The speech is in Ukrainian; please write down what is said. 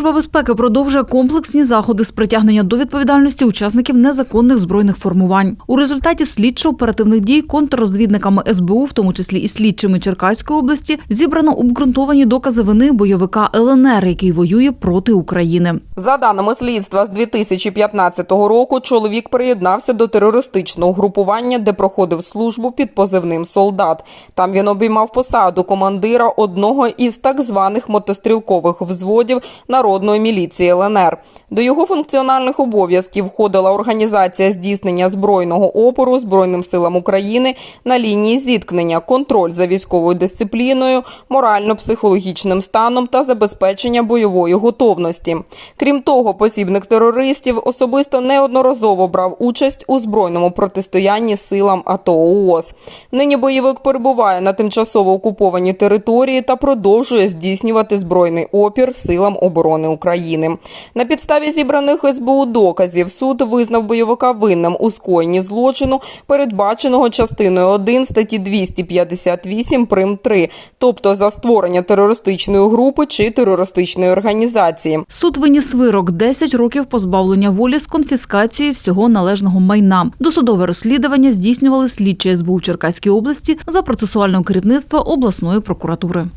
Служба безпеки продовжує комплексні заходи з притягнення до відповідальності учасників незаконних збройних формувань. У результаті слідчо-оперативних дій контррозвідниками СБУ, в тому числі і слідчими Черкаської області, зібрано обґрунтовані докази вини бойовика ЛНР, який воює проти України. За даними слідства, з 2015 року чоловік приєднався до терористичного групування, де проходив службу під позивним солдат. Там він обіймав посаду командира одного із так званих мотострілкових взводів народної міліції ЛНР. До його функціональних обов'язків входила організація здійснення збройного опору Збройним силам України на лінії зіткнення, контроль за військовою дисципліною, морально-психологічним станом та забезпечення бойової готовності. Крім того, посібник терористів особисто неодноразово брав участь у збройному протистоянні силам АТО ООС. Нині бойовик перебуває на тимчасово окупованій території та продовжує здійснювати збройний опір силам оборони України. На підставі зібраних СБУ доказів суд визнав бойовика винним у скоєнні злочину, передбаченого частиною 1 статті 258 прим 3, тобто за створення терористичної групи чи терористичної організації. Суд виніс вирок 10 років позбавлення волі з конфіскацією всього належного майна. Досудове розслідування здійснювали слідчі СБУ Черкаській області за процесуального керівництва обласної прокуратури.